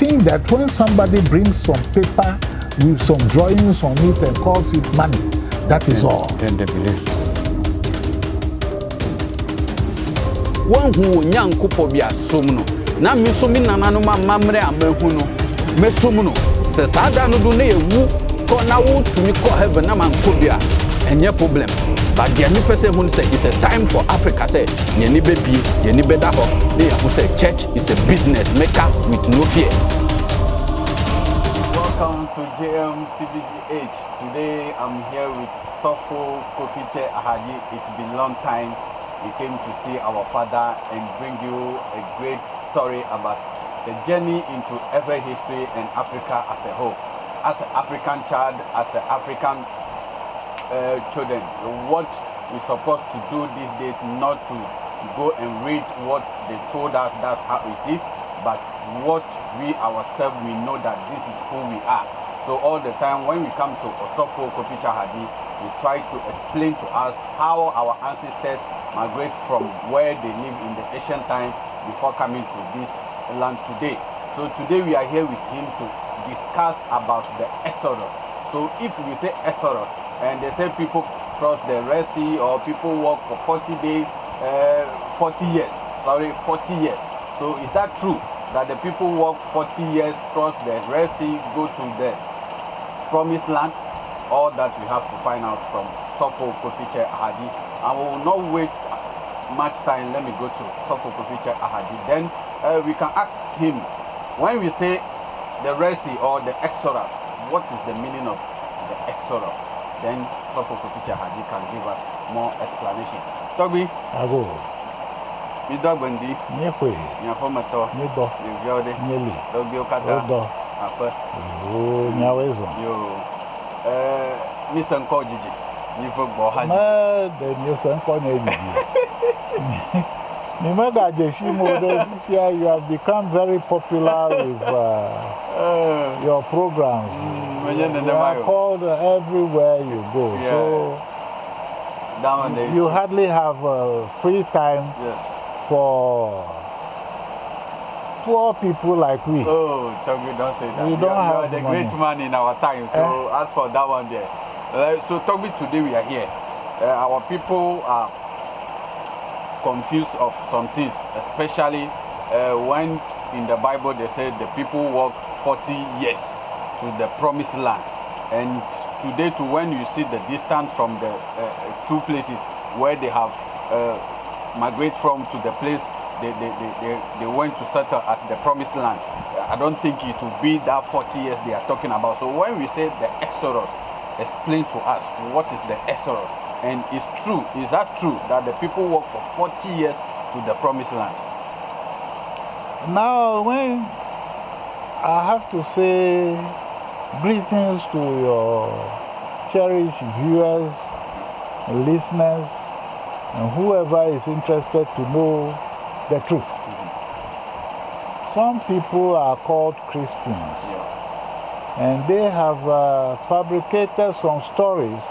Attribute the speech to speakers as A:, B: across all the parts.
A: think that when somebody brings some paper with some drawings on it and calls it money, that is all.
B: Then they believe. Wɔn hu wɔ nyankopɔ bi asom no na me nso me nananom amammerɛ a mahu no. Mɛsom no sɛ saa da no do na yɛwu kɔ na wotumi kɔ heaven na mankɔ bi a ɛnyɛ problem but deɛ mepɛ sɛ hu no sɛ it's a time for africa sɛ yɛni bɛbie yɛni bɛda hɔ na yɛho sɛ church is a business maker with no fear
C: Welcome to JMTVGH. Today I'm here with Sofo Kofiche Ahaji. It's been a long time. We came to see our father and bring you a great story about the journey into every history and Africa as a whole. As an African child, as an African uh, children, what we're supposed to do these days, not to go and read what they told us, that's how it is, but what we ourselves, we know that this is who we are. So all the time when we come to Osofo Kopicha Hadi, we try to explain to us how our ancestors migrate from where they live in the ancient time before coming to this land today. So today we are here with him to discuss about the Exodus. So if we say Exodus, and they say people cross the Red Sea or people walk for 40 days, uh, 40 years, sorry, 40 years. So is that true that the people walk 40 years, cross the Red Sea, go to the promised land? All that we have to find out from Sofo Kofiche Ahadi. And will not waste much time. Let me go to Sofo Kofiche Ahadi. Then uh, we can ask him, when we say the Red Sea or the Exodus, what is the meaning of the Exodus? then Dr. Kokichi Haji can give us more explanation. Togbi.
A: Ago.
C: Midogbendi.
A: Nyekwe. Nyafometo.
C: Nibo. Nivyode.
A: Nyeli.
C: Togbi
A: Okada.
C: Odo.
A: Ape. Oo, nyawezo.
C: Yo. Eh, Misa Nko Jiji. Nifo Gbo Haji.
A: Ma, de Misa Nko Nye Jiji. Mi megadze si mo ɖe fifia you have become very popular with uh,
C: Ɛɛ,
A: your programs.
C: menye
A: You are called everywhere you go.
C: Yeah.
A: So you hardly have uh, free time
C: Yes.
A: for poor people like we.
C: Oh, Togbi don say that.
A: We
C: You
A: don't
C: you are
A: have
C: the
A: money.
C: great man in our time. So as for that one there. Uh, so Togbi, today we are here. Uh, our people are confused of some things, especially uh, when in the Bible they say the people walk 40 years to the promised land. And today to when you see the distance from the uh, two places where they have uh, migrate from to the place they, they, they, they, they went to settle as the promised land. I don't think it will be that 40 years they are talking about. So when we say the Exodus, explain to us what is the Exodus. And it's true, is that true that the people walk for 40 years to the promised land?
A: Now, when I have to say greetings to your cherished viewers, listeners, and whoever is interested to know the truth. Some people are called Christians, and they have uh, fabricated some stories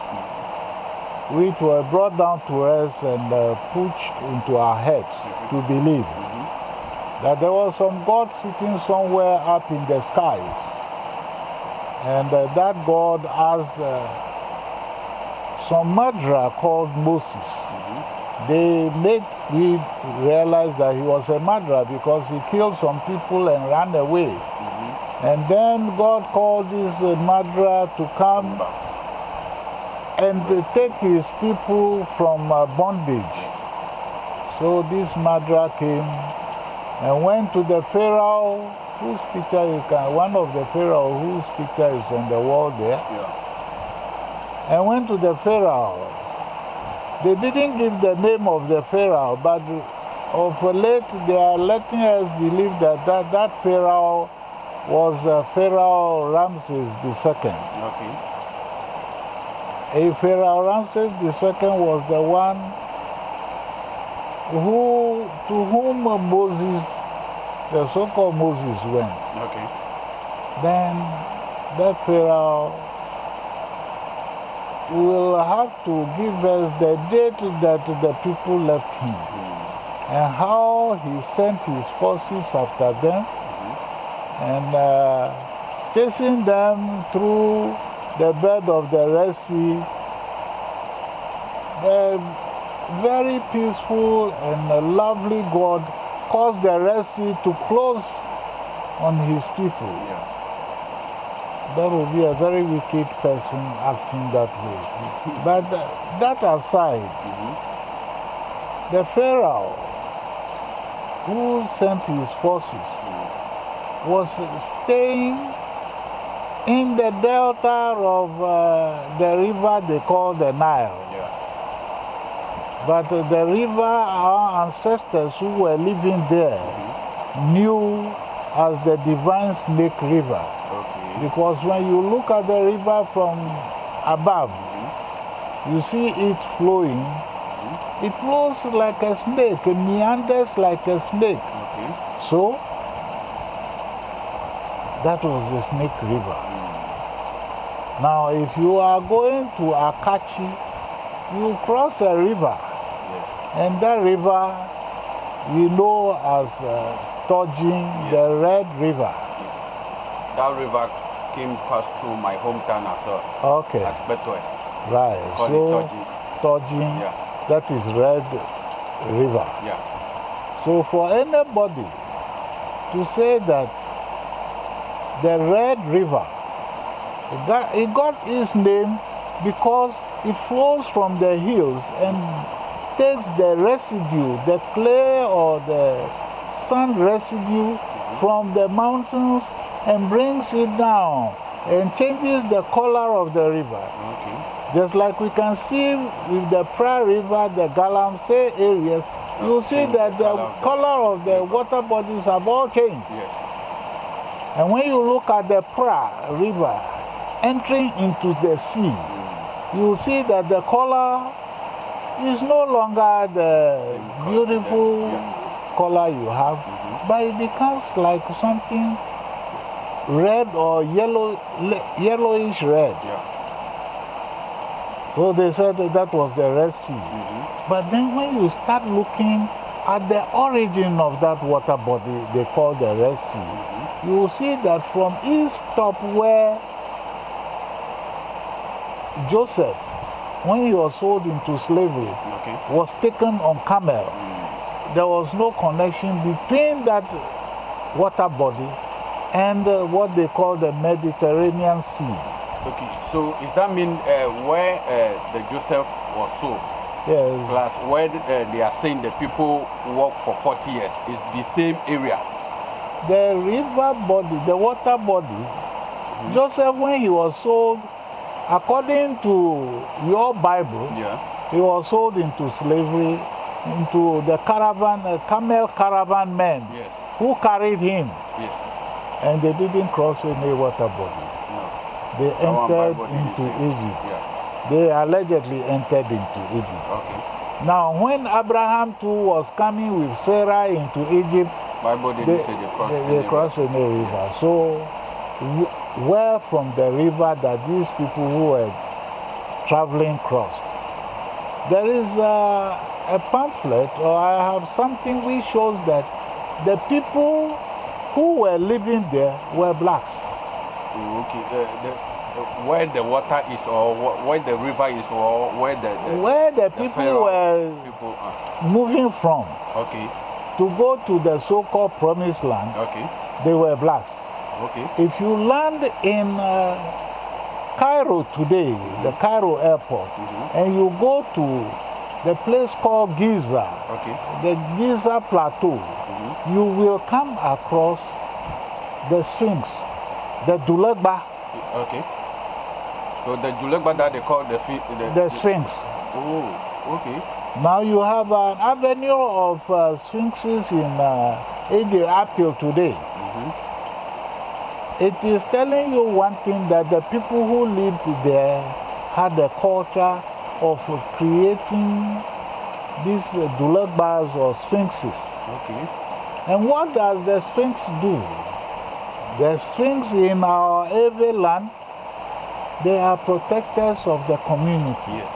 A: which were brought down to us and uh, pushed into our heads to believe that there was some God sitting somewhere up in the skies. And uh, that God asked uh, some murderer called Moses. They made me realize that he was a murderer because he killed some people and ran away. And then God called this uh, murderer to come and take his people from uh, bondage. So this Madra came and went to the Pharaoh, whose picture you can, one of the Pharaoh whose picture is on the wall there,
C: Yeah.
A: and went to the Pharaoh. They didn't give the name of the Pharaoh, but of late they are letting us believe that that, that Pharaoh was uh, Pharaoh Ramses II.
C: Okay.
A: A Pharaoh Ramses II was the one who, to whom Moses, the so-called Moses went.
C: Okay.
A: Then that Pharaoh will have to give us the date that the people left him and how he sent his forces after them and uh, chasing them through the bed of the Red Sea. The very peaceful and lovely God caused the Red Sea to close on his people.
C: Yeah.
A: That would be a very wicked person acting that way. but that aside, mm-hmm. the Pharaoh who sent his forces mm-hmm. was staying in the delta of uh, the river they call the Nile.
C: Yeah.
A: But uh, the river our ancestors who were living there knew as the divine snake river.
C: Okay.
A: Because when you look at the river from above, you see it flowing. It flows like a snake, it meanders like a snake.
C: Okay.
A: So, that was the snake river. Now, if you are going to Akachi, you cross a river,
C: Yes.
A: and that river we know as uh, Tojin, the Red River.
C: That river came past through my hometown as well.
A: Okay,
C: At Betoy.
A: right. So,
C: it Toji.
A: Tojin,
C: Yeah.
A: that is Red River.
C: Yeah.
A: So for anybody to say that the Red River, it got, it got its name because it flows from the hills and takes the residue, the clay or the sand residue from the mountains and brings it down and changes the color of the river.
C: Okay.
A: Just like we can see with the Pra River, the Galamsey areas, you see that the
C: color of the
A: color of the water bodies have all changed.
C: Yes.
A: And when you look at the Pra River entering into the sea, you will see that the color is no longer the beautiful color you have, but it becomes like something red or yellow, yellowish red. So they said that, that was the Red Sea. Mm-hmm. But then when you start looking at the origin of that water body they call the Red Sea, mm-hmm. you will see that from its top where Joseph, when he was sold into slavery,
C: Okay.
A: was taken on camel, there was no connection between that water body and uh, what they call the Mediterranean Sea.
C: Okay. So does that mean uh, where uh, the Joseph was sold,
A: Yes,
C: plus where uh, they are saying the people work for 40 years is the same area?
A: the river body, the water body, Joseph, when he was sold, according to your Bible,
C: Yeah.
A: he was sold into slavery, into the caravan, uh, camel caravan men
C: Yes.
A: who carried him,
C: Yes.
A: and they didn't cross any water body.
C: No.
A: They entered into. Egypt.
C: Yeah.
A: They allegedly entered into Egypt.
C: Okay.
A: Now, when Abraham too was coming with Sarah into Egypt,
C: Bible didn't
A: they,
C: say they crossed.
A: they, they crossed any river. So, wh- where from the river that these people who were traveling crossed? There is a, a pamphlet, or I have something which shows that the people who were living there were blacks.
C: Oh, Okay. The, the, the, where the water is, or wh- where the river is, or where the, the,
A: Where the
C: the
A: people were
C: people. Uh,
A: moving from
C: okay.
A: to go to the so called promised land,
C: Okay.
A: they were blacks.
C: Okay.
A: If you land in uh, Cairo today, the Cairo airport, and you go to the place called Giza,
C: Okay.
A: the Giza Plateau, you will come across the Sphinx, the Dulagba,
C: Okay. So the Julegba that they call the the,
A: the Sphinx.
C: Oh, okay.
A: Now you have an avenue of uh, sphinxes in uh, Egypt up till today. It is telling you one thing that the people who lived there had a culture of creating these uh, dulagbas or sphinxes.
C: Okay.
A: And what does the sphinx do? The sphinx in our Ewe land, they are protectors of the community.
C: Yes.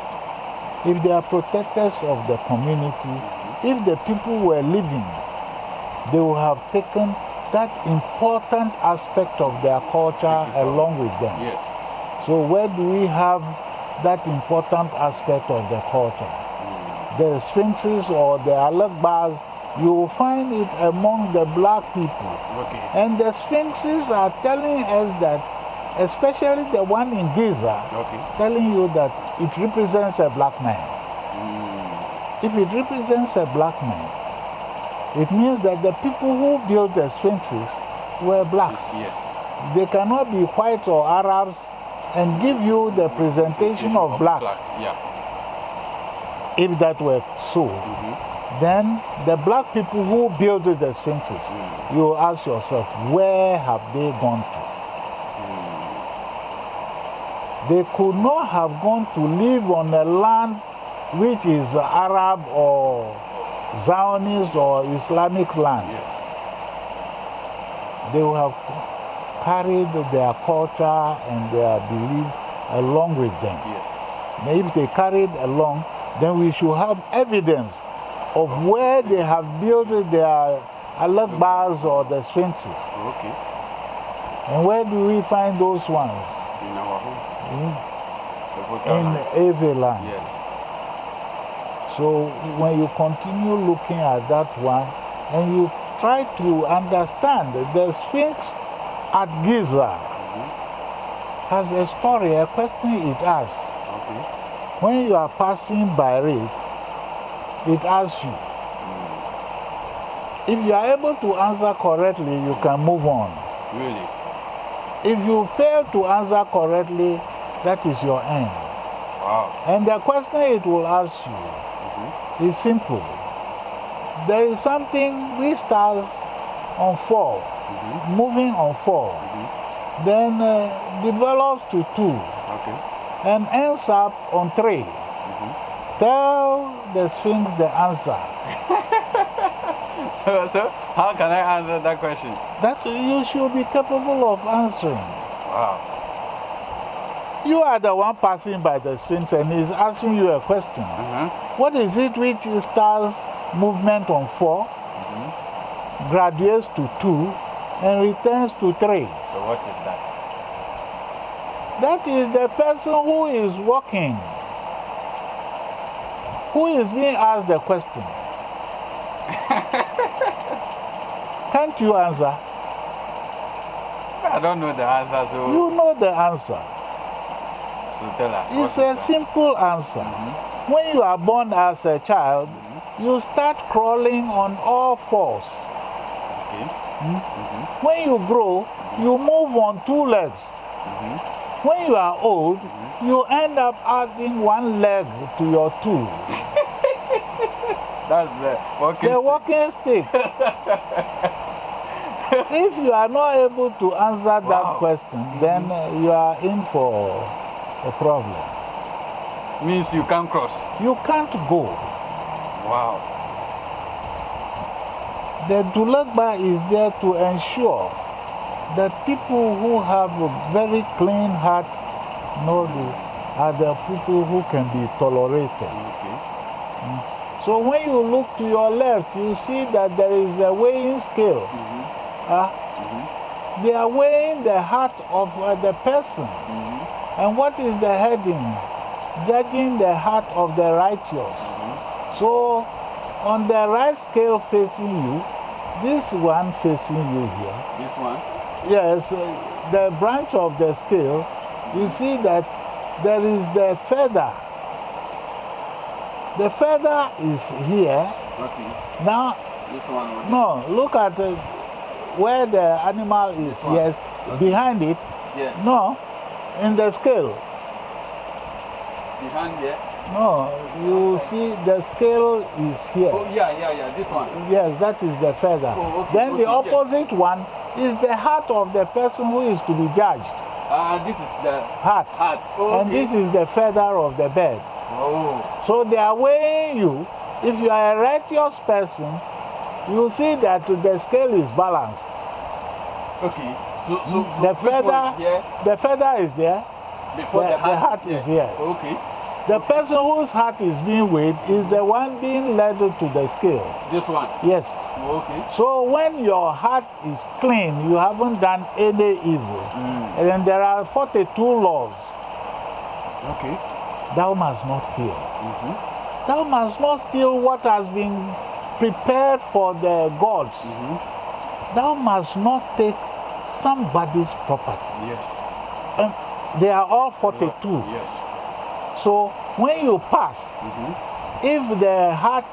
A: If they are protectors of the community, if the people were living, they would have taken that important aspect of their culture along with them.
C: Yes.
A: So where do we have that important aspect of the culture? The sphinxes or the alakbars, you will find it among the black people.
C: Okay.
A: And the sphinxes are telling us that, especially the one in Giza,
C: Okay.
A: is telling you that it represents a black man.
C: Mm.
A: If it represents a black man, it means that the people who built the sphinxes were blacks.
C: Yes.
A: They cannot be white or Arabs and give you the presentation of black.
C: Yeah.
A: If that were so, then the black people who built the sphinxes, you ask yourself, where have they gone to? They could not have gone to live on a land which is Arab or Zionist or Islamic land.
C: Yes.
A: They will have carried their culture and their belief along with them.
C: Yes.
A: If they carried along, then we should have evidence of where they have built their alakbars or the sphinxes.
C: Okay.
A: And where do we find those ones?
C: In our home. Hmm?
A: In,
C: The voter
A: in
C: land.
A: every land.
C: Yes.
A: So when you continue looking at that one and you try to understand the Sphinx at Giza has a story, a question it asks.
C: Okay.
A: When you are passing by it, it asks you. If you are able to answer correctly, you can move on.
C: Really?
A: If you fail to answer correctly, that is your end.
C: Wow.
A: And the question it will ask you is simple. There is something which starts on 4, mm-hmm. moving on 4, mm-hmm. then uh, develops to 2,
C: Okay.
A: and ends up on 3. Mm-hmm. Tell the Sphinx the answer.
C: So, so how can I answer that question?
A: That you should be capable of answering.
C: Wow.
A: You are the one passing by the Sphinx and he's asking you a question.
C: Uh-huh.
A: What is it which starts movement on 4, graduates to 2, and returns to 3?
C: So what is that?
A: That is the person who is walking, who is being asked the question. Can't you answer?
C: I don't know the answer, so,
A: You know the answer.
C: So tell us.
A: It's a simple answer. When you are born as a child, you start crawling on all fours.
C: Okay. Hmm? Mm-hmm.
A: When you grow, you mm-hmm. move on two legs. Mm-hmm. When you are old, you end up adding one leg to your two.
C: That's the walking
A: The
C: stick.
A: walking stick. if you are not able to answer that question, then uh, you are in for a problem.
C: means you can't cross.
A: You can't go.
C: Wow.
A: The Dulagba is there to ensure that people who have a very clean heart are the people who can be tolerated.
C: Okay.
A: So when you look to your left, you see that there is a weighing scale. Ah, They are weighing the heart of uh, the person. And what is the heading? Judging the heart of the righteous. So on the right scale facing you, this one facing you here,
C: This one.
A: yes, uh, the branch of the scale, you see that there is the feather. The feather is here.
C: Okay.
A: Now,
C: This one.
A: no, look at uh, where the animal is. Yes, behind it.
C: Yeah.
A: No, in the scale.
C: Behind there.
A: No, you see the scale is here.
C: Oh yeah, yeah, yeah. This one.
A: Yes, that is the feather.
C: Oh, okay,
A: then the
C: okay, yes.
A: opposite one is the heart of the person who is to be judged.
C: Uh, this is the
A: Heart.
C: heart. Oh,
A: And
C: okay.
A: this is the feather of the bird.
C: Oh.
A: So they are weighing you. If you are a righteous person, you see that the scale is balanced.
C: Okay. So, so, so
A: The feather,
C: is here
A: the feather is there.
C: before
A: the-
C: the,
A: the
C: heart,
A: heart is here.
C: Okay.
A: The person whose heart is being weighed is the one being led to the scale.
C: This one.
A: Yes.
C: Okay.
A: So when your heart is clean, you haven't done any evil.
C: Mm.
A: And then there are 42 laws.
C: Okay.
A: Thou must not kill.
C: Mhm.
A: Thou must not steal what has been prepared for the gods.
C: Mhm.
A: Thou must not take somebody's property.
C: Yes.
A: And they are all 42.
C: Yes.
A: So when you pass,
C: Mhm.
A: if the heart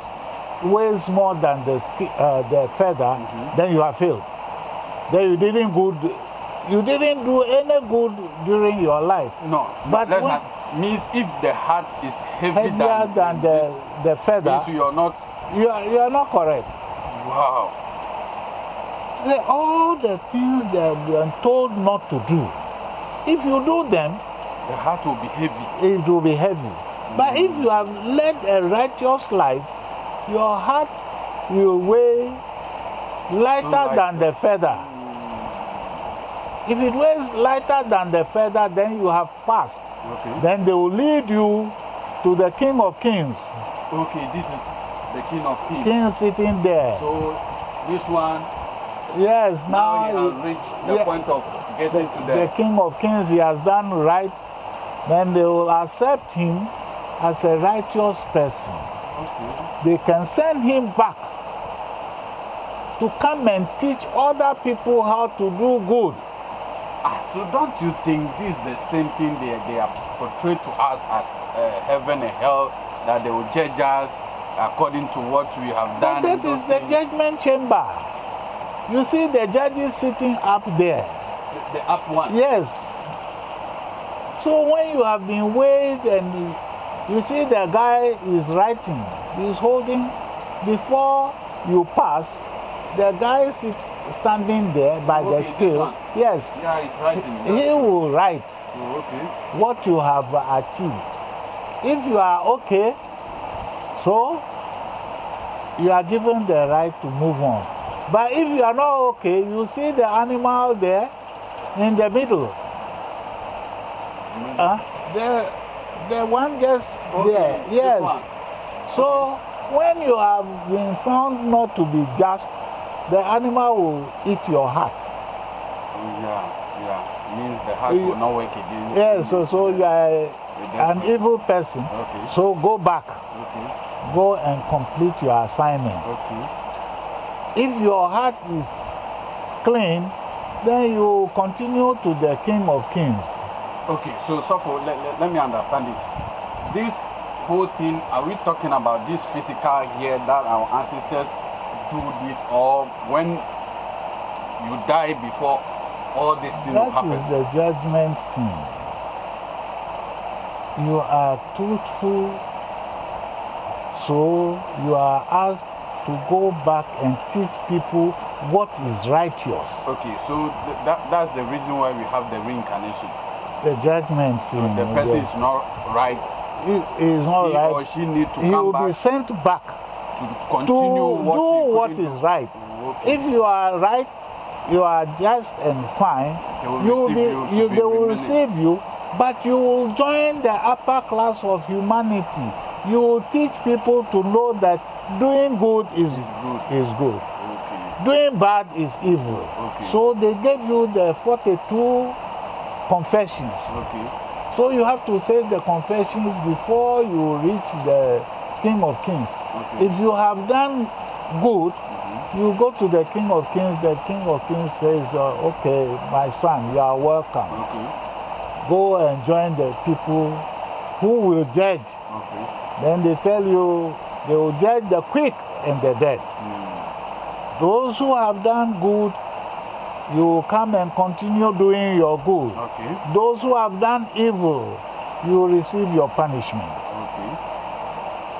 A: weighs more than the, uh, the feather, then you have failed. Then you didn't good, you didn't do any good during your life.
C: No.
A: But when-
C: not, means if the heart is
A: Heavier
C: than,
A: than the,
C: this,
A: the feather,
C: means you are not.
A: you are, you are not correct.
C: Wow.
A: Say all the things that we are told not to do. If you do them,
C: The heart will be heavy.
A: it will be heavy. But if you have led a righteous life, your heart will weigh lighter
C: light.
A: than the feather. If it weighs lighter than the feather, then you have passed.
C: Okay.
A: Then they will lead you to the King of Kings.
C: Okay. This is the king of kings.
A: King sitting there.
C: So this one
A: Yes,
C: now he
A: now
C: has reached the
A: yeah.
C: point of
A: the,
C: getting to
A: the
C: the.
A: King of Kings, he has done right. Then they will accept him as a righteous person.
C: Okay.
A: they can send him back to come and teach other people how to do good.
C: Ah, so don't you think this is the same thing they, they are portrayed to us as uh, heaven and hell, that they will judge us according to what we have
A: But
C: done?
A: that
C: and those
A: is the judgment chamber. You see the judges sitting up there.
C: the, the up one.
A: Yes. So when you have been weighed and you, see the guy is writing, he's holding, before you pass, the guy is standing there by
C: Okay,
A: the scale. Yes.
C: Yeah, it's writing.
A: He will write.
C: Oh, okay.
A: what you have achieved. If you are okay, so you are given the right to move on. But if you are not okay, you see the animal there in the middle. Uh, the, the one just
C: Okay,
A: there. Yes. So when you have been found not to be just, the animal will eat your heart.
C: Yeah, yeah. Means the heart
A: You-
C: will not work again.
A: Yes, so, so you are an evil person.
C: Okay.
A: So go back.
C: Okay.
A: go and complete your assignment.
C: Okay.
A: If your heart is clean, then you continue to the King of Kings.
C: Okay, so Sofo, let, let, let me understand this. This whole thing, are we talking about this physical here that our ancestors do this, or when you die before all these things
A: That
C: happen?
A: is the judgment scene. You are truthful, so you are asked to go back and teach people what is righteous.
C: Okay, so th- that, that's the reason why we have the reincarnation.
A: The judgment
C: So the person is not right.
A: He is not
C: he or she need to
A: He will be sent back
C: to
A: to
C: continue what
A: do
C: he
A: what is right.
C: Okay.
A: If you are right, you are just and fine,
C: They will
A: you will be,
C: you
A: they will receive you, but you will join the upper class of humanity. You will teach people to know that doing good is,
C: good.
A: is good.
C: Okay.
A: Doing bad is evil.
C: Okay.
A: So they gave you the 42 confessions.
C: Okay.
A: So you have to say the confessions before you reach the King of Kings.
C: Okay.
A: If you have done good, you go to the King of Kings, the King of Kings says, uh, Okay, my son, you are welcome.
C: Okay.
A: Go and join the people who will judge.
C: Okay.
A: Then they tell you they will judge the quick and the dead. Those who have done good, you will come and continue doing your good.
C: Okay.
A: Those who have done evil, you will receive your punishment.
C: Okay.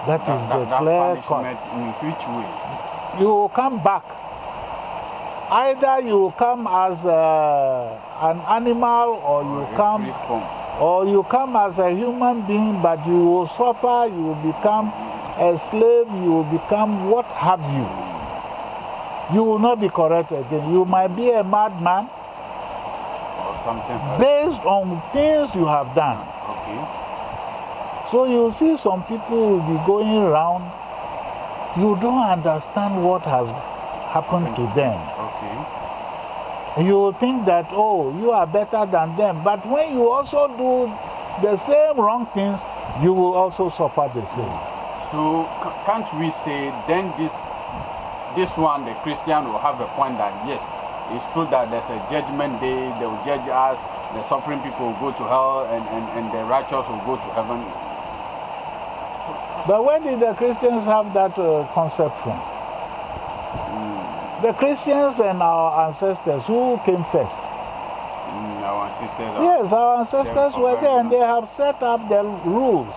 A: That is
C: That,
A: the
C: that, that
A: clear cut.
C: punishment in which way?
A: You will come back. Either you will come as uh, an animal or you
C: A
A: come or you come as a human being, but you will suffer, you will become a slave, you will become what have you. You will not be correct again. You might be a madman
C: or something
A: based on things you have done.
C: Okay.
A: So you see some people will be going around, you don't understand what has happened to them.
C: Okay.
A: You will think that, oh, you are better than them. But when you also do the same wrong things, you will also suffer the same.
C: So can't we say then this this one the Christian will have a point that yes, it's true that there's a judgment day, they will judge us, the suffering people will go to hell and, and, and the righteous will go to heaven.
A: But where did the Christians have that uh, concept from? The Christians and our ancestors, who came first?
C: Mm, our ancestors
A: Yes, our ancestors were there and they have set up the rules.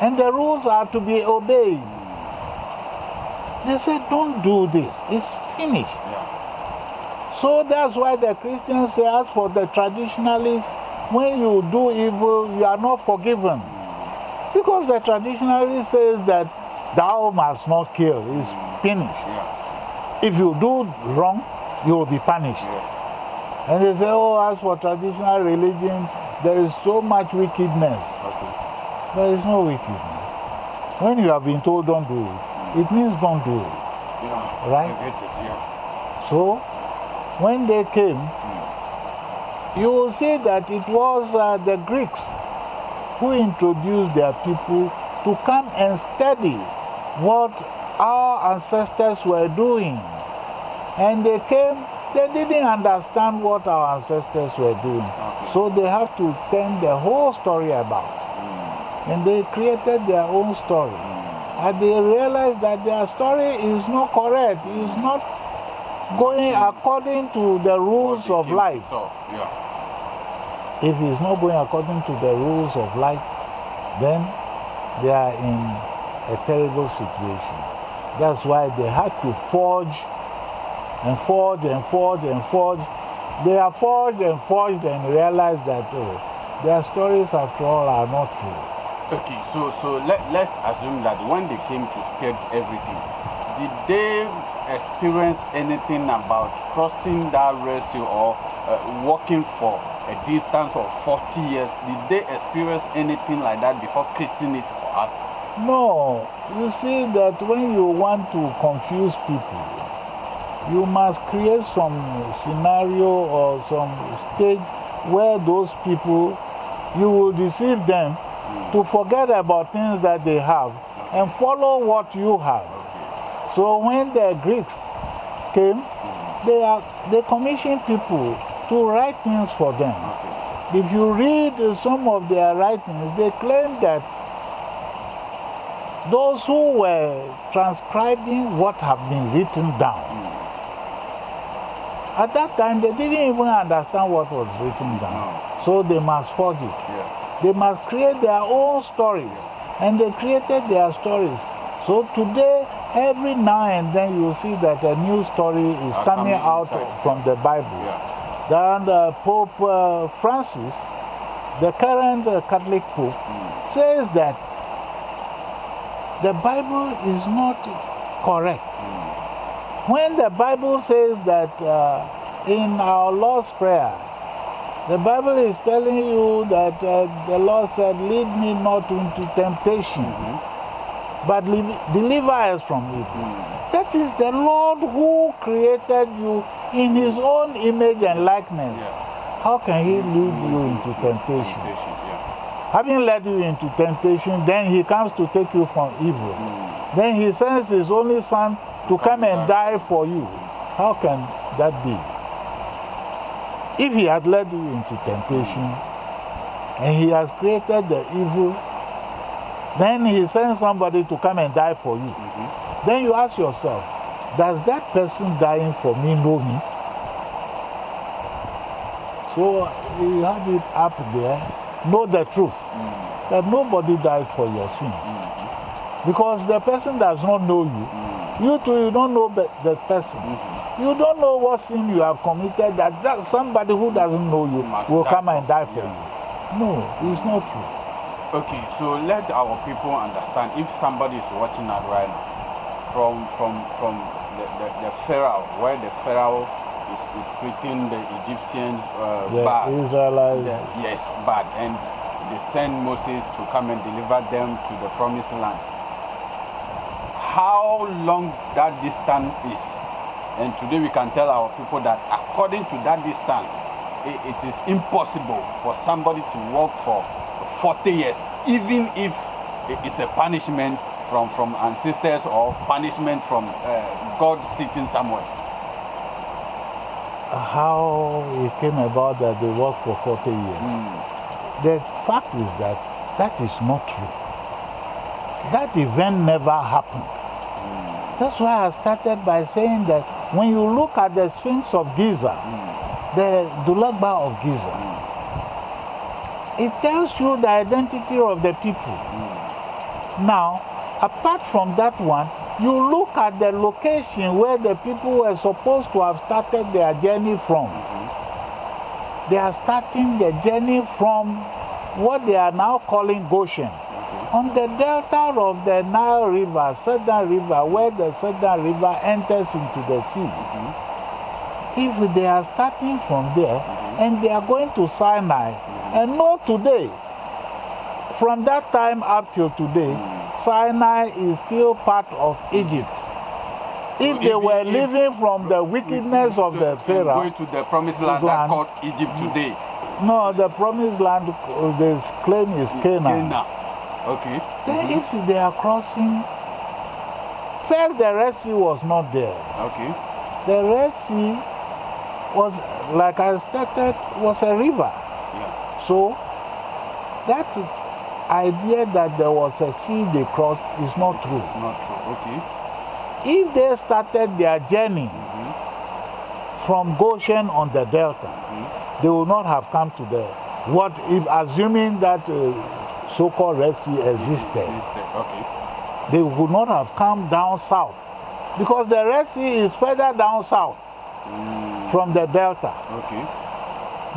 A: And the rules are to be obeyed. They say, don't do this, it's finished.
C: Yeah.
A: So that's why the Christians say, as for the traditionalists, when you do evil, you are not forgiven. Because the traditionalist says that thou must not kill, it's finished.
C: Yeah.
A: If you do wrong, you will be punished.
C: Yeah.
A: And they say, oh, as for traditional religion, there is so much wickedness.
C: Okay.
A: There is no wickedness. When you have been told don't do it, it means don't do it.
C: Yeah.
A: Right?
C: It. Yeah.
A: So, when they came, you will see that it was uh, the Greeks who introduced their people to come and study what our ancestors were doing. And they came, they didn't understand what our ancestors were doing. So they have to turn the whole story about. And they created their own story. And they realized that their story is not correct, is not going according to the rules of life. If it's not going according to the rules of life, then they are in a terrible situation. That's why they had to forge and forge and forge and forge. They are forged and forged and realized that oh, their stories after all are not true.
C: Okay, so so let, let's assume that when they came to sketch everything, did they experience anything about crossing that ratio or uh, walking for a distance of 40 years? Did they experience anything like that before creating it for us?
A: No, you see that when you want to confuse people, you must create some scenario or some stage where those people, you will deceive them to forget about things that they have and follow what you have. So when the Greeks came, they, are, they commissioned people to write things for them. If you read some of their writings, they claim that those who were transcribing what have been written down, at that time they didn't even understand what was written down. So they must forge it. They must create their own stories. And they created their stories. So today, every now and then you see that a new story is
C: Are
A: coming
C: coming
A: out
C: inside.
A: from the Bible.
C: Yeah.
A: Then uh, Pope uh, Francis, the current uh, Catholic Pope, says that the Bible is not correct. When the Bible says that uh, in our Lord's Prayer, the Bible is telling you that uh, the Lord said, Lead me not into temptation, but deliver us from evil. That is the Lord who created you in His own image and likeness. How can He lead you into temptation?
C: Temptation, yeah.
A: Having led you into temptation, then He comes to take you from evil. Then He sends His only Son to come and die for you. How can that be? If He had led you into temptation and He has created the evil, then He sends somebody to come and die for you. Mm-hmm. Then you ask yourself, does that person dying for me know me? So you have it up there, know the truth, mm. that nobody died for your sins. Mm-hmm. Because the person does not know you. Mm. You too, you don't know the the person. Mm-hmm. You don't know what sin you have committed that, that somebody who doesn't know you
C: Must
A: will come and die for
C: yes.
A: you. No, it's not true.
C: Okay, so let our people understand if somebody is watching us right now from from from the, the, the Pharaoh, where the Pharaoh is, is treating the Egyptians uh,
A: The
C: bad.
A: Israelites,
C: The- yes, bad. And they send Moses to come and deliver them to the promised land. How long that distance is. And today we can tell our people that according to that distance, it, it is impossible for somebody to walk for 40 years, even if it is a punishment from, from ancestors or punishment from uh, God sitting somewhere.
A: How it came about that they worked for 40 years. The fact is that that is not true. That event never happened. That's why I started by saying that when you look at the Sphinx of Giza, the Dulagba of Giza, it tells you the identity of the people. Now, apart from that one, you look at the location where the people were supposed to have started their journey from. They are starting the journey from what they are now calling Goshen. On the delta of the Nile River, Southern River, where the Southern River enters into the sea. If they are starting from there and they are going to Sinai, and know today, from that time up till today, Sinai is still part of Egypt. If they were
C: if-
A: living from the wickedness of the Pharaoh,
C: Going to the promised land that called Egypt today.
A: no, the promised land, uh, the claim is Canaan.
C: Canaan. Okay.
A: Then mm-hmm. if they are crossing, first the Red Sea was not there.
C: Okay.
A: The Red Sea was, like I stated, was a river.
C: Yeah.
A: So that idea that there was a sea they crossed is not true.
C: Not true. Okay.
A: If they started their journey mm-hmm. from Goshen on the delta, mm-hmm. they would not have come to the what if assuming that uh, so-called Red Sea existed,
C: Okay.
A: they would not have come down south because the Red Sea is further down south mm. from the delta.
C: Okay.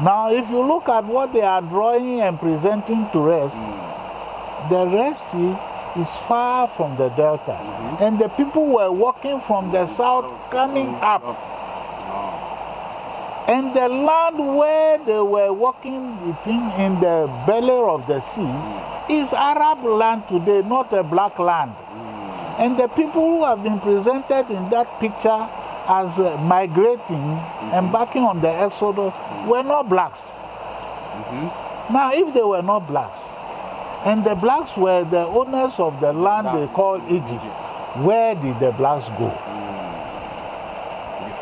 A: Now, if you look at what they are drawing and presenting to us, mm. the Red Sea is far from the delta. Mm-hmm. And the people were walking from the mm. south coming up. And the land where they were walking between in the belly of the sea is Arab land today, not a black land. And the people who have been presented in that picture as uh, migrating, embarking mm-hmm. on the Exodus, were not blacks. Mm-hmm. Now, if they were not blacks, and the blacks were the owners of the land they call Egypt, where did the blacks go? Mm.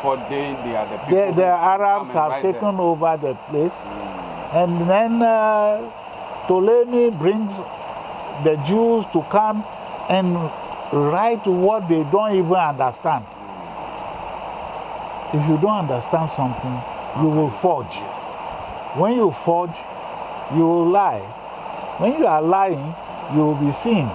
C: Before they, they are the people.
A: The, the Arabs have taken
C: them.
A: over the place, and then uh, Ptolemy brings the Jews to come and write what they don't even understand. If you don't understand something, you will forge. When you forge, you will lie. When you are lying, you will be seen.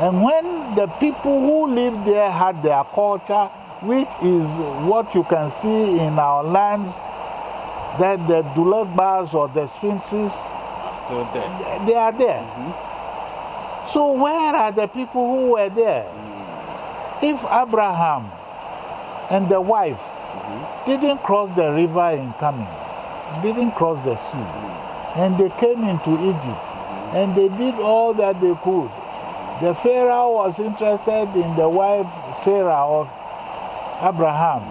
A: And when the people who live there had their culture, which is what you can see in our lands, that the Dulagbas or the Sphinxes,
C: Are still there.
A: they are there. Mm-hmm. So where are the people who were there? Mm. If Abraham and the wife mm-hmm. didn't cross the river in coming, didn't cross the sea, mm. and they came into Egypt, mm-hmm. and they did all that they could. The Pharaoh was interested in the wife Sarah of Abraham.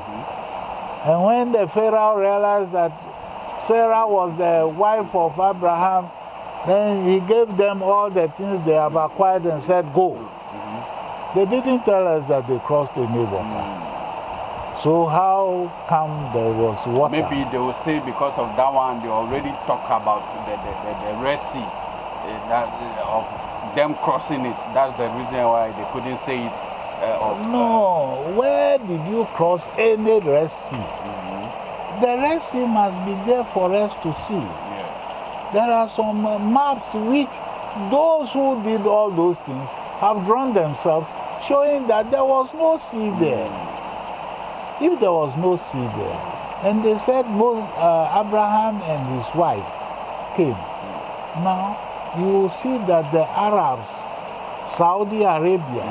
A: And when the Pharaoh realized that Sarah was the wife of Abraham, then he gave them all the things they have acquired and said, Go. They didn't tell us that they crossed the water. So, how come there was water?
C: Maybe they will say because of that one, they already talk about the, the, the, the Red Sea, eh, that, eh, of them crossing it. That's the reason why they couldn't say it. Eh, uh,
A: No, where did you cross any Red Sea? The Red Sea must be there for us to see.
C: yeah.
A: There are some uh, maps which those who did all those things have drawn themselves, showing that there was no sea there. If there was no sea there, and they said most, uh, Abraham and his wife came. Now you will see that the Arabs, Saudi Arabia,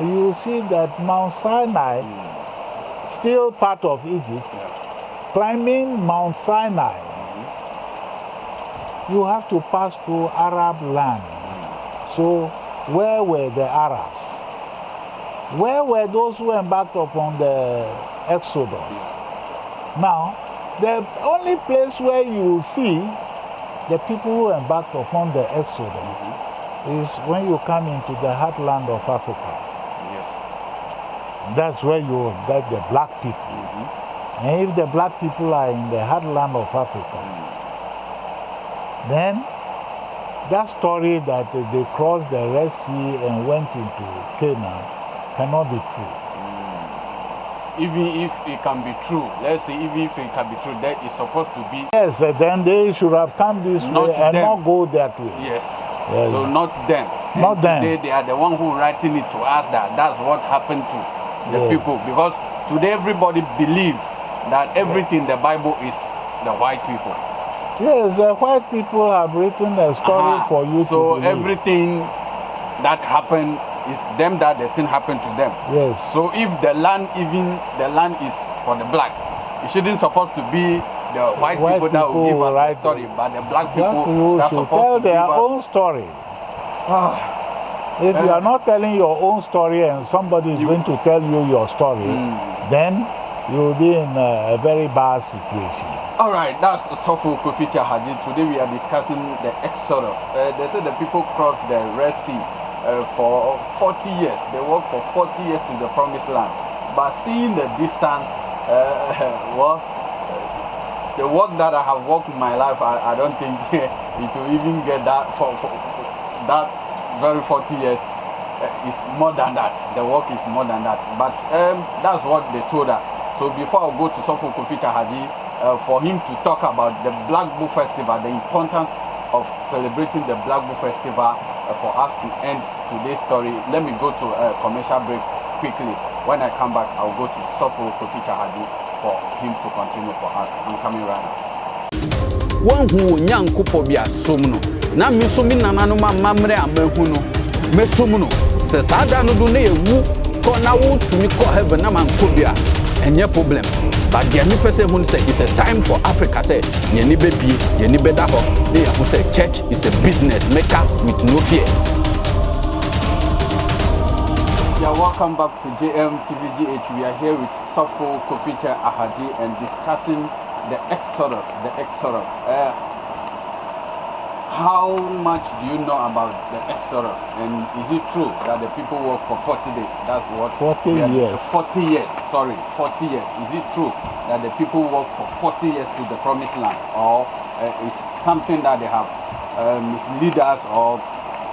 A: you see that Mount Sinai, still part of Egypt, climbing Mount Sinai you have to pass through Arab land. So, where were the Arabs? Where were those who embarked upon the Exodus? Now, the only place where you see the people who embarked upon the Exodus is when you come into the heartland of Africa.
C: Yes.
A: That's where you get the black people. And if the black people are in the heartland of Africa, then that story that they crossed the Red Sea and went into Canaan cannot be true.
C: Even if it can be true, let's say even if it can be true, that is supposed to be
A: Yes, uh, then they should have come this
C: Not
A: way and
C: them.
A: not go that way.
C: yes.
A: Yeah,
C: so not them.
A: Not them.
C: Today they are the one who writing it to us that that's what happened to the
A: Yeah.
C: people because today everybody believe that everything the Bible is the white people.
A: Yes, the white people have written a story
C: Uh-huh.
A: for you
C: so everything that happened is them that the thing happened to them.
A: Yes.
C: So if the land, even the land is for the black, it shouldn't supposed to be the white,
A: White
C: people, that will give us the story, but the black
A: Black
C: people
A: people
C: that's supposed
A: tell
C: to give
A: their own story. If you are not telling your own story and somebody is going to tell you your story,
C: Hmm.
A: then you will be in a, a very bad situation.
C: All right, that's Sofo Koficha Hadid. Today we are discussing the Exodus. Uh, they say the people crossed the Red Sea uh, for 40 years. They walked for 40 years to the Promised Land. But seeing the distance, uh, well, the work that I have worked in my life, I, I don't think it will even get that for, for that very 40 years. Uh, is more than that. The work is more than that. But um, that's what they told us. So before I go to Sofo Kofi Kahadi, uh, for him to talk about the Black Bull Festival, the importance of celebrating the Black Bull Festival, uh, for us to end today's story, let me go to a commercial break quickly. When I come back, I'll go to Sofo Kofi Kahadi for him to continue for us. I'm coming right now.
B: woahu wo nyankopɔ bi asom na me nso me nananom amammerɛ a mahu no mɛsom no sɛ saa no do na yɛwu kɔ na wotumi kɔ heaven na mankɔ bi a ɛnyɛ problem but deɛ mepɛ sɛ hu no sɛ a time for africa sɛ yɛni bɛbie yɛni bɛda hɔ na yɛho sɛ church is a business maker with no fear
C: Yeah, welcome back to JM TVGH. We are here with Sofo Koficha Ahaji and discussing the Exodus. The Exodus. Uh, how much do you know about the Exodus? And is it true that the people work for 40 days? That's what
A: 40
C: we are-
A: years.
C: 40 years. Sorry, 40 years. Is it true that the people work for 40 years to the promised land, or uh, is something that they have uh, mislead us or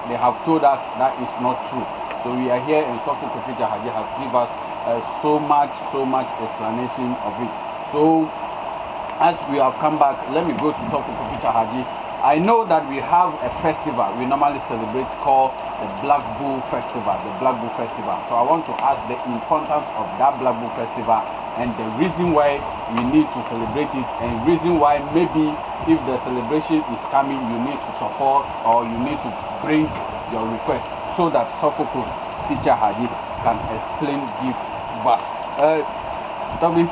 C: they have told us that is not true? So we are here and Sofu Kofija Haji has given us uh, so much, so much explanation of it. So as we have come back, let me go to Sofu Kofija Haji. I know that we have a festival we normally celebrate called the Black Bull Festival, the Black Bull Festival. So I want to ask the importance of that Black Bull Festival and the reason why we need to celebrate it and reason why maybe if the celebration is coming, you need to support or you need to bring your request so that Sofoko Feature Hadid can explain, give us. Uh, Toby,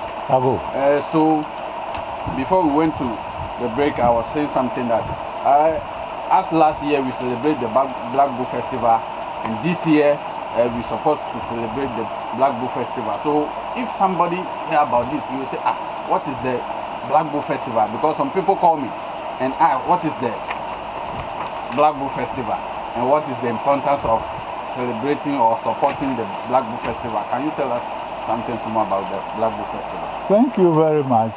C: uh, so before we went to the break, I was saying something that uh, as last year we celebrate the Black, Bull Festival, and this year uh, we're supposed to celebrate the Black Bull Festival. So if somebody hear about this, you will say, ah, what is the Black Bull Festival? Because some people call me and ah, what is the Black Bull Festival and what is the importance of celebrating or supporting the Black Bull Festival? Can you tell us something more about the Black Bull Festival?
A: Thank you very much.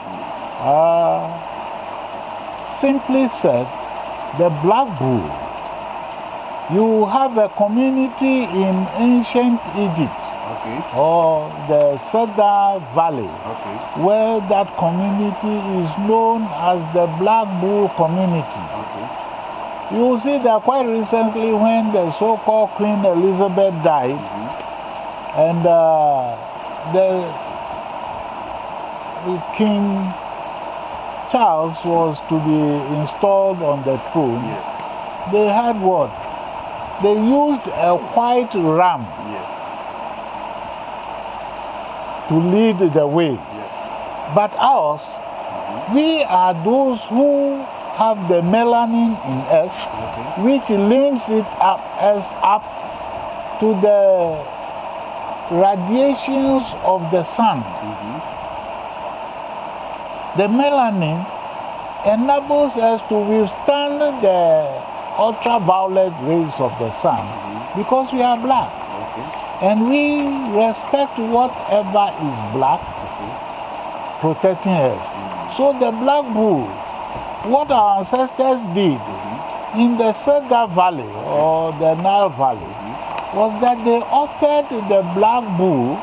A: Uh, simply said, the Black Bull, you have a community in ancient Egypt
C: Okay.
A: or the Cedar Valley
C: Okay.
A: where that community is known as the Black Bull community.
C: Okay.
A: You see that quite recently when the so-called Queen Elizabeth died and uh, the King Charles was to be installed on the throne,
C: Yes.
A: they had what? They used a white ram
C: Yes.
A: to lead the way.
C: Yes.
A: But us, mm-hmm. we are those who have the melanin in us, which links it up us up to the radiations of the sun. Mm-hmm. The melanin enables us to withstand the ultraviolet rays of the sun because we are black.
C: Okay.
A: And we respect whatever is black, protecting us. Mm. So the black bull, what our ancestors did mm-hmm. in the Sega Valley or the Nile Valley mm-hmm. was that they offered the black bull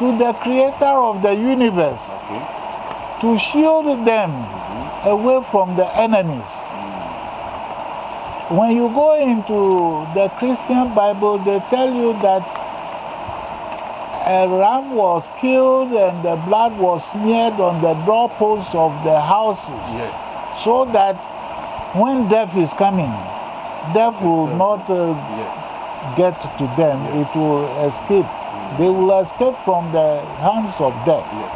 A: to the creator of the universe
C: Okay.
A: To shield them away from the enemies. When you go into the Christian Bible, they tell you that a ram was killed and the blood was smeared on the doorposts of the houses
C: Yes.
A: so that when death is coming, death will
C: sir.
A: not uh,
C: Yes.
A: get to them, it will escape. They will escape from the hands of death.
C: Yes.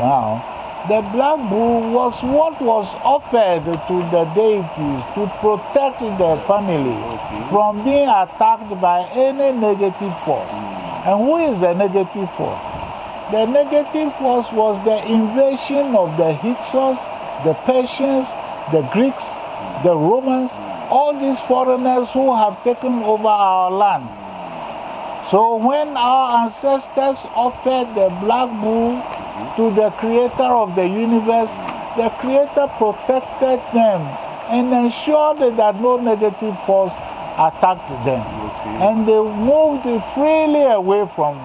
A: Now, the black bull was what was offered to the deities to protect the family
C: Okay.
A: from being attacked by any negative force. Hmm. And who is the negative force? The negative force was the invasion of the Hyksos, the Persians, the Greeks, the Romans, hmm. all these foreigners who have taken over our land. So when our ancestors offered the black bull to the creator of the universe, the creator protected them and ensured that no negative force attacked them.
C: Okay.
A: And they moved freely away from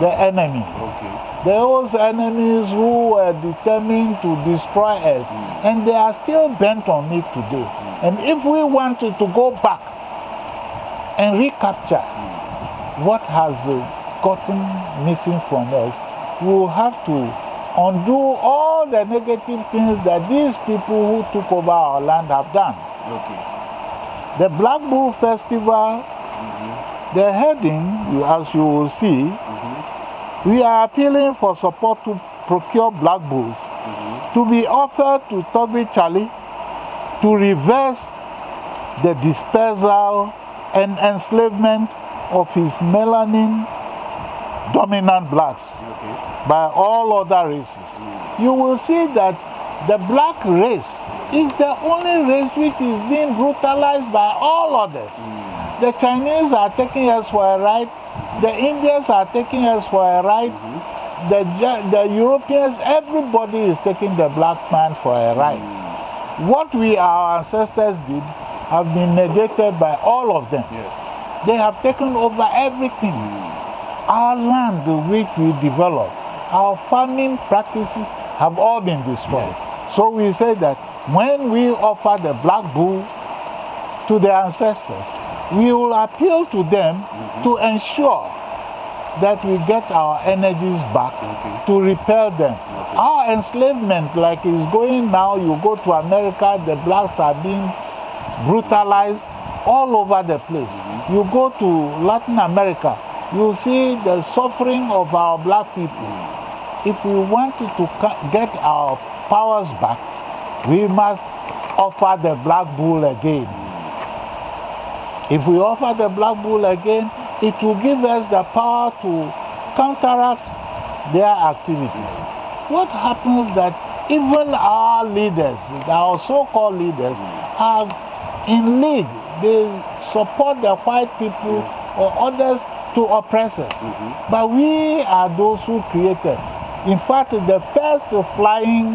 A: the enemy.
C: Okay.
A: Those enemies who were determined to destroy us, mm. and they are still bent on it today. Mm. And if we wanted to go back and recapture mm. What has uh, gotten missing from us, we will have to undo all the negative things that these people who took over our land have done.
C: Okay.
A: The Black Bull Festival, the heading, as you will see, we are appealing for support to procure black bulls to be offered to Togbi Charlie to reverse the dispersal and enslavement of his melanin dominant blacks
C: Okay.
A: by all other races. You will see that the black race is the only race which is being brutalized by all others. Mm. The Chinese are taking us for a ride, the Indians are taking us for a ride, mm-hmm. the, Ja- the Europeans, everybody is taking the black man for a ride. Mm. What we, our ancestors, did have been negated by all of them.
C: Yes.
A: They have taken over everything. Our land, which we developed, our farming practices have all been destroyed. So we say that when we offer the black bull to the ancestors, we will appeal to them mm-hmm. to ensure that we get our energies back
C: Okay.
A: to repel them. Our enslavement, like is going now, you go to America, the blacks are being brutalized all over the place. You go to Latin America, you see the suffering of our black people. If we wanted to get our powers back, we must offer the black bull again. If we offer the black bull again, it will give us the power to counteract their activities. What happens that even our leaders, our so-called leaders, are in league. They support the white people or others to oppress us. Mm-hmm. But we are those who created. In fact, the first flying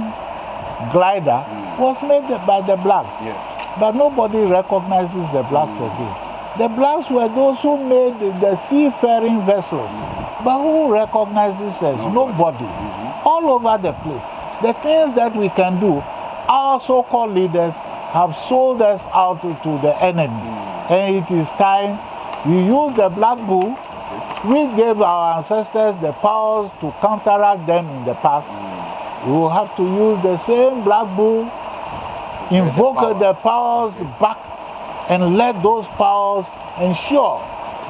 A: glider mm. was made by the blacks.
C: Yes.
A: But nobody recognizes the blacks mm. again. The blacks were those who made the seafaring vessels. Mm. But who recognizes us? Nobody. Mm-hmm. All over the place. The things that we can do, our so called leaders have sold us out to the enemy. And it is time we use the black bull, which gave our ancestors the powers to counteract them in the past. We will have to use the same black bull invoke
C: power.
A: the powers back and let those powers ensure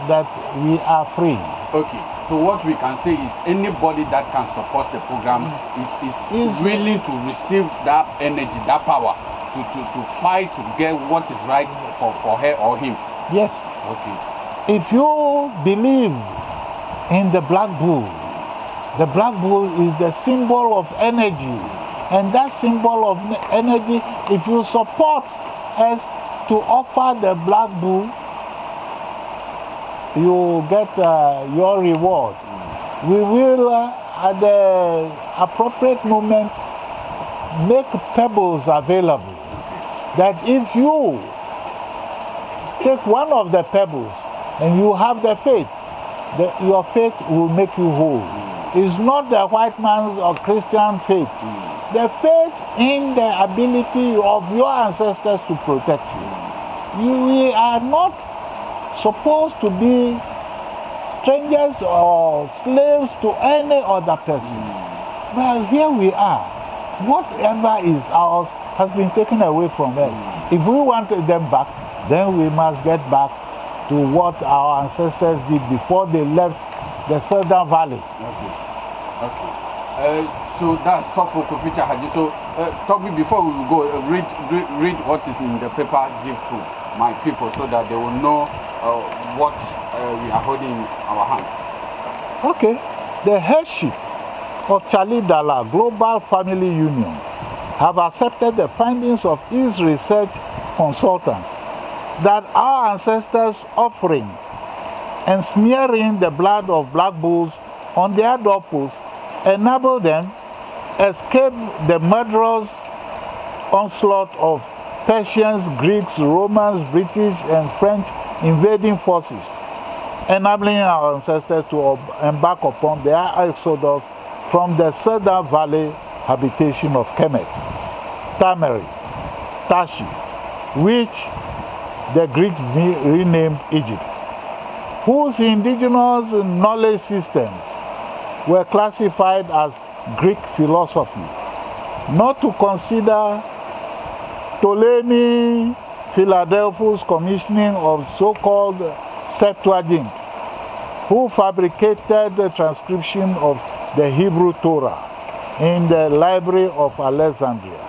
A: that we are free.
C: Okay, so what we can say is anybody that can support the program is, is,
A: Is-
C: willing to receive that energy, that power to, to, to fight to get what is right for, for her or him.
A: Yes.
C: Okay.
A: If you believe in the black bull, the black bull is the symbol of energy. And that symbol of energy, if you support us to offer the black bull, you get uh, your reward. We will, uh, at the appropriate moment, make pebbles available. That if you take one of the pebbles and you have the faith, the, your faith will make you whole. It's not the white man's or Christian faith. The faith in the ability of your ancestors to protect you. you. We are not supposed to be strangers or slaves to any other person. Well, here we are. Whatever is ours has been taken away from us. If we want them back, then we must get back to what our ancestors did before they left the Southern Valley.
C: Okay. Okay. Uh, so that's Sofo Koficha Haji. So, uh, Toby, before we go, uh, read, read read what is in the paper. Give to my people so that they will know uh, what uh, we are holding in our hand.
A: Okay. The headship of Charlie Dalla Global Family Union have accepted the findings of its research consultants that our ancestors offering and smearing the blood of black bulls on their doorposts enable them escape the murderous onslaught of Persians, Greeks, Romans, British, and French invading forces, enabling our ancestors to embark upon their exodus from the Southern Valley habitation of Kemet, Tamari, Tashi, which the Greeks re- renamed Egypt, whose indigenous knowledge systems were classified as Greek philosophy, not to consider Ptolemy Philadelphus commissioning of so-called Septuagint, who fabricated the transcription of the Hebrew Torah in the Library of Alexandria,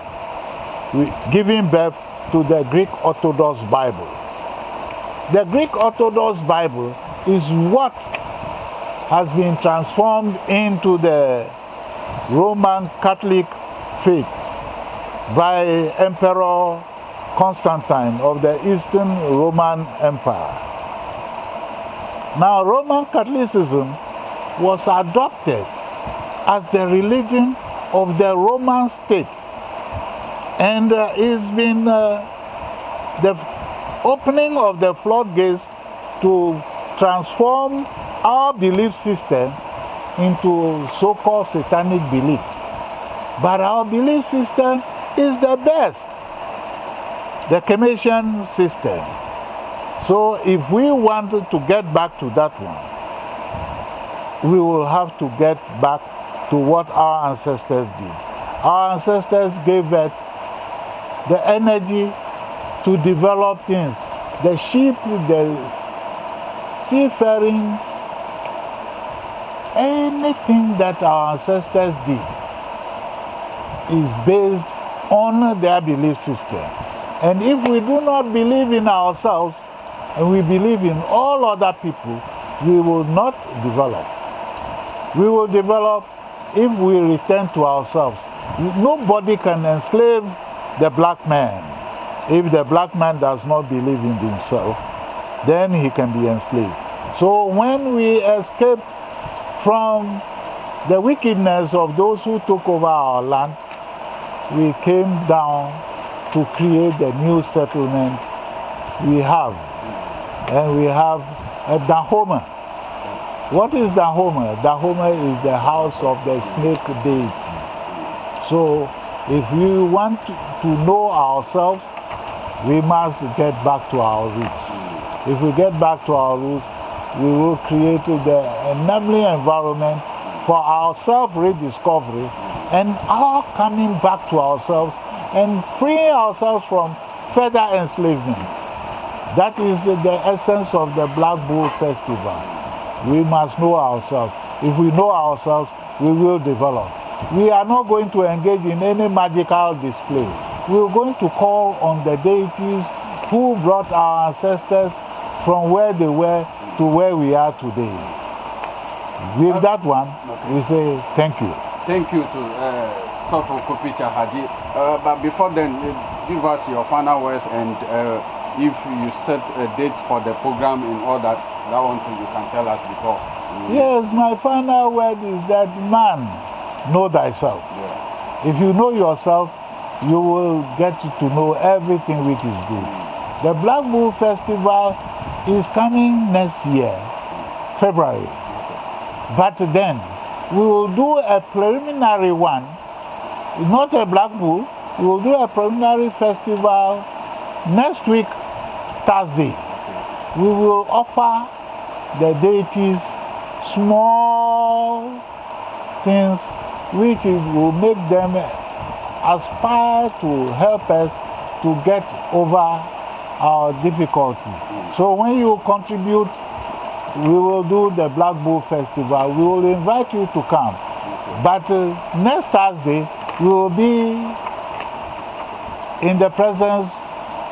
A: giving birth to the Greek Orthodox Bible. The Greek Orthodox Bible is what has been transformed into the Roman Catholic faith by Emperor Constantine of the Eastern Roman Empire. Now, Roman Catholicism was adopted as the religion of the Roman state and uh, it's been uh, the opening of the floodgates to transform our belief system into so-called satanic belief. But our belief system is the best, the Commission system. So if we wanted to get back to that one, we will have to get back to what our ancestors did. Our ancestors gave it the energy to develop things. The sheep, the seafaring, anything that our ancestors did is based on their belief system. And if we do not believe in ourselves and we believe in all other people, we will not develop. We will develop if we return to ourselves. Nobody can enslave the black man. If the black man does not believe in himself, then he can be enslaved. So when we escaped from the wickedness of those who took over our land, we came down to create the new settlement we have. And we have a Dahomey. What is Dahomey? Dahomey is the house of the snake deity. So if we want to know ourselves, we must get back to our roots. If we get back to our roots, we will create the enabling environment for our self rediscovery and our coming back to ourselves and freeing ourselves from further enslavement. That is the essence of the Black Bull Festival. We must know ourselves. If we know ourselves, we will develop. We are not going to engage in any magical display. We are going to call on the deities who brought our ancestors from where they were to where we are today. With that one, we say thank you.
C: Thank you to uh, Sofo Kofi Chahaji. Uh, but before then, uh, give us your final words and uh, if you set a date for the program and all that, that one too you can tell us before.
A: Yes, my final word is that man, know thyself.
C: Yeah.
A: If you know yourself, you will get to know everything which is good. The Black Bull Festival is coming next year, February. But then we will do a preliminary one, not a Black Bull, we will do a preliminary festival next week, Thursday. We will offer the deities small things which will make them aspire to help us to get over our difficulty. So when you contribute, we will do the Black Bull Festival. We will invite you to come. But uh, next Thursday, we will be in the presence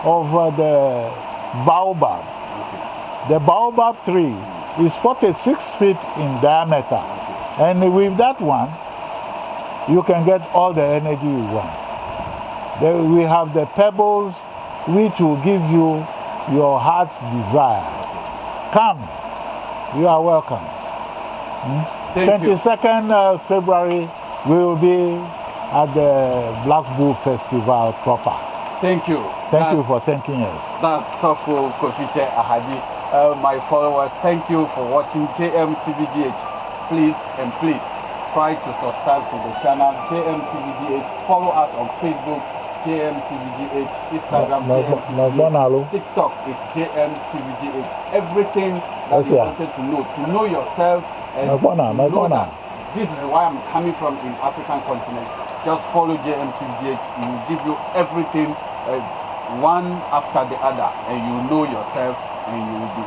A: of uh, the baobab. The baobab tree is 46 feet in diameter. And with that one, you can get all the energy you want. Then we have the pebbles which will give you your heart's desire. Come, you are welcome.
C: Thank you.
A: 22nd uh, February, we will be at the Black Bull Festival proper.
C: Thank you.
A: Thank you
C: That's-
A: for thanking us.
C: That's Sofo Kofiche Ahadi. Uh, my followers, thank you for watching JMTVGH. Please and please try to subscribe to the channel JMTVGH. Follow us on Facebook, JMTVGH, Instagram,
A: ma- Bonalo.
C: JMTVGH, TikTok is JMTVGH. Everything that
A: Yes,
C: you
A: yeah.
C: wanted to know, to know yourself and to know that this is where I'm coming from in African continent. Just follow JMTVGH. It will give you everything uh, one after the other, and you know yourself, and you will be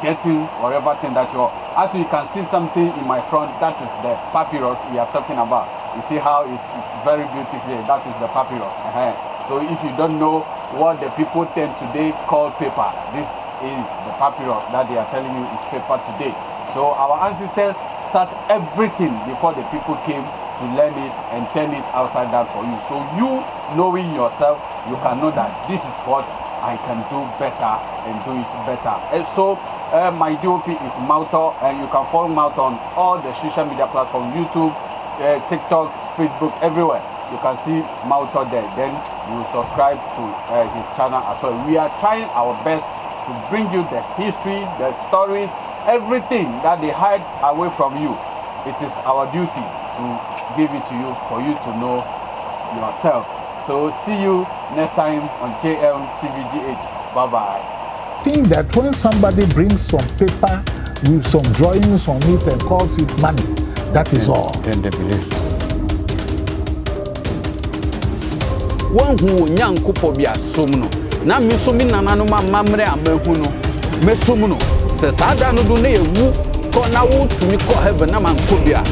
C: getting whatever thing that you're. As you can see something in my front, that is the papyrus we are talking about. You see how it's, it's very beautiful. That is the papyrus. Uh-huh. So if you don't know what the people tend today call paper, this is the papyrus that they are telling you is paper today. So our ancestors start everything before the people came to learn it and turn it upside down for you. So you knowing yourself, you can know that this is what I can do better and do it better. And so uh, my DOP is Mauto and you can follow Mauto on all the social media platforms, YouTube, uh, TikTok, Facebook, everywhere. You can see Mauto there. Then you subscribe to uh, his channel as well. We are trying our best to bring you the history, the stories, everything that they hide away from you. It is our duty to give it to you for you to know yourself. So see you next time on JM TVGH. Bye bye.
A: think that when somebody brings some paper with some drawings on it and calls it money, that is all.
B: Then they believe. woahu wo nyankopɔ bi asom no na me so me nananom amammerɛ a mahu no mɛsom no sɛ saa da no do na yɛwu kɔ na wotumi kɔ heaven na mankɔ bi a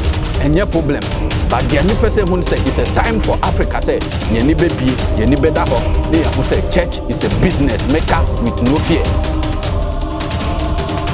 B: ɛnyɛ problem but deɛ mepɛ sɛ hu no sɛ it's a time for africa sɛ yɛni bɛbie yɛni bɛda hɔ na yɛho sɛ church is a business maker with no fear